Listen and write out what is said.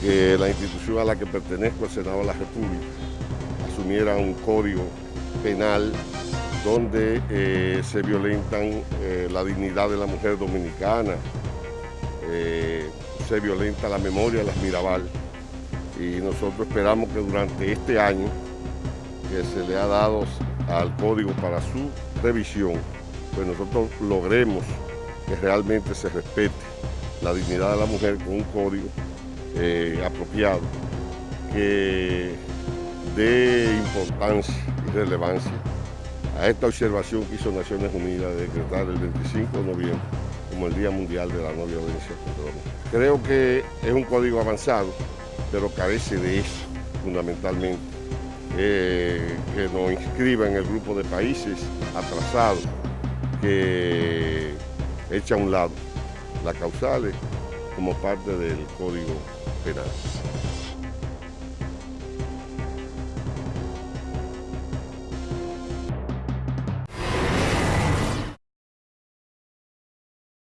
que la institución a la que pertenezco, el Senado de la República, asumiera un código penal donde eh, se violentan eh, la dignidad de la mujer dominicana, eh, se violenta la memoria de las Mirabal. Y nosotros esperamos que durante este año que se le ha dado al código para su revisión, pues nosotros logremos que realmente se respete la dignidad de la mujer con un código apropiado que dé importancia y relevancia a esta observación que hizo Naciones Unidas de decretar el 25 de noviembre como el Día Mundial de la No Violencia contra la Mujer. Creo que es un código avanzado, pero carece de eso fundamentalmente, eh, que nos inscriba en el grupo de países atrasados que echa a un lado las causales como parte del Código Penal.